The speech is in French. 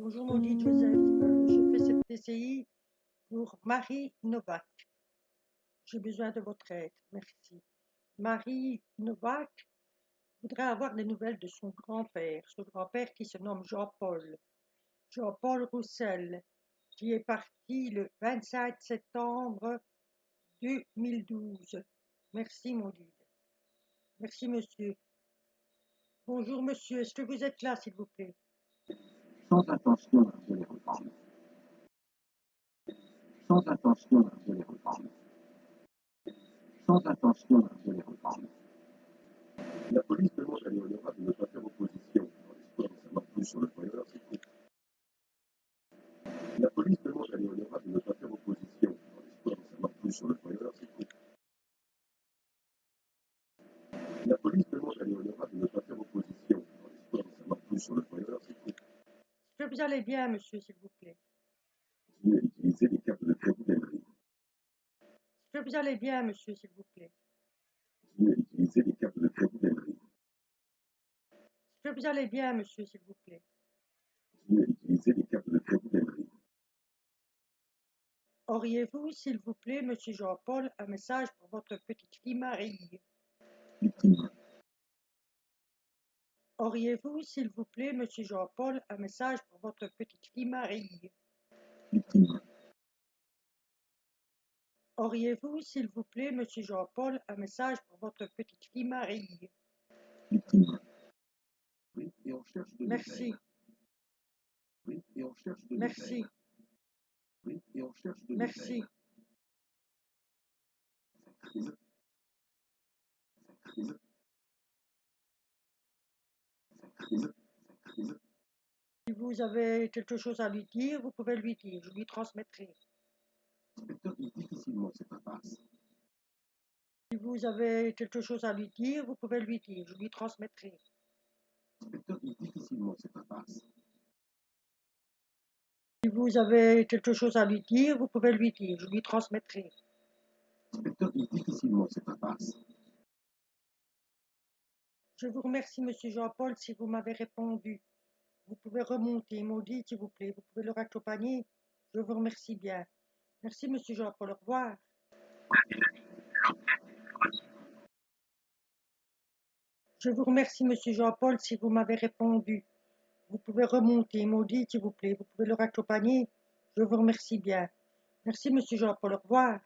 Bonjour maudit Joseph, Euh, je fais cette PCI pour Marie Novak. J'ai besoin de votre aide, merci. Marie Novak voudrait avoir des nouvelles de son grand-père, son grand-père qui se nomme Jean-Paul. Jean-Paul Roussel, qui est parti le 25 septembre 2012. Merci maudit. Merci monsieur. Bonjour monsieur, est-ce que vous êtes là s'il vous plaît? Sans de. Sans intention de. Sans intention de les reprendre. La police demande à de ne opposition dans l'espoir d'en savoir plus sur le. La police demande à de ne opposition dans l'espoir d'en savoir plus sur le. La Est-ce que vous allez bien monsieur s'il vous plaît Continuez utiliser les cartes de crédit d'Emery. Est-ce que vous allez bien monsieur s'il vous plaît Continuez utiliser les cartes de crédit d'Emery. Est-ce que vous allez bien monsieur s'il vous plaît Continuez utiliser les cartes de crédit d'Emery. Auriez-vous, s'il vous plaît, monsieur Jean-Paul, un message pour votre petite fille Marie? Auriez-vous, s'il vous plaît, monsieur Jean-Paul, un message pour votre petite fille Marie? Auriez-vous, s'il vous plaît, monsieur Jean-Paul, un message pour votre petite fille Marie? Oui, et on cherche de Merci, nouvelles. Oui, et on cherche de merci, nouvelles. Oui, et on cherche de merci. nouvelles. Si vous avez quelque chose à lui dire, vous pouvez lui dire, je lui transmettrai. Difficilement cette. Si vous avez quelque chose à lui dire, vous pouvez lui dire, je lui transmettrai. Difficilement cette. Si vous avez quelque chose à lui dire, vous pouvez lui dire, je lui transmettrai. Difficilement cette. Je vous remercie, monsieur Jean-Paul, si vous m'avez répondu. Vous pouvez remonter, maudit, s'il vous plaît. Vous pouvez le raccompagner. Je vous remercie bien. Merci, monsieur Jean-Paul. Au revoir. Je vous remercie, monsieur Jean-Paul, si vous m'avez répondu. Vous pouvez remonter, maudit, s'il vous plaît. Vous pouvez le raccompagner. Je vous remercie bien. Merci, monsieur Jean-Paul. Au revoir.